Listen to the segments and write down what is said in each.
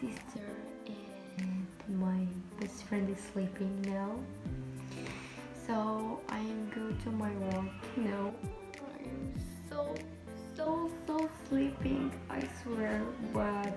sister and my best friend is sleeping now. So I am going to my work now. I am so so so sleeping I swear but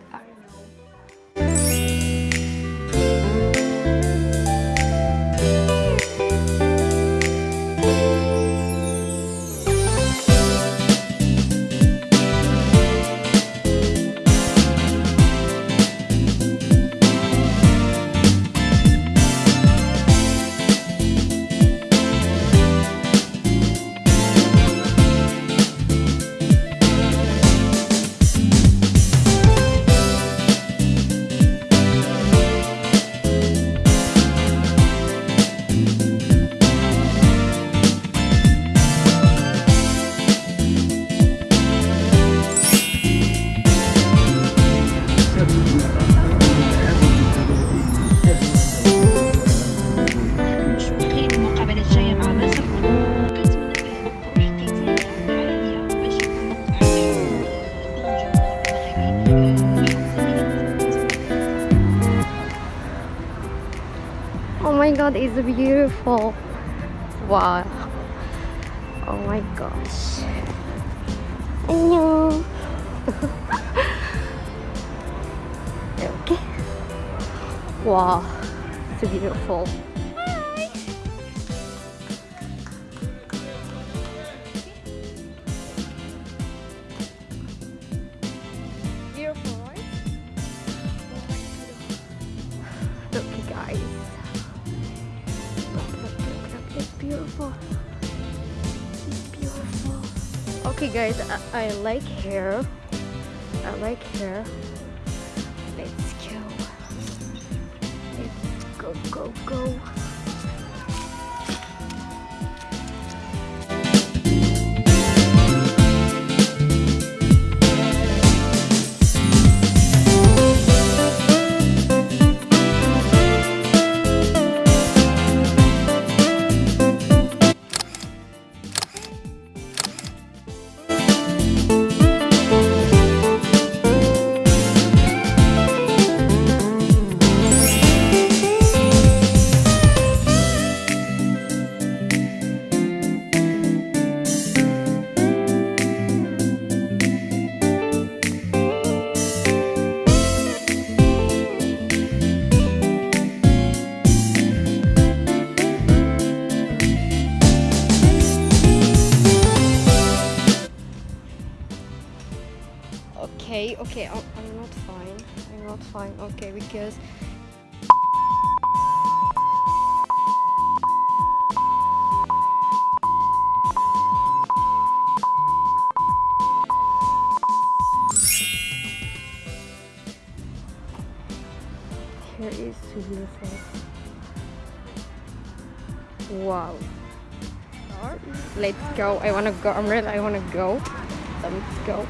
Oh my god, it's beautiful. Wow. Oh my gosh. 안녕. 이렇게. Wow, it's beautiful. Beautiful, Okay, guys, I, I like hair. I like hair. Let's go. Let's go, go, go. Okay, okay, I'm, I'm not fine. I'm not fine. Okay, because here is beautiful. Wow. Let's go. I wanna go. I'm ready. I wanna go. Let's go.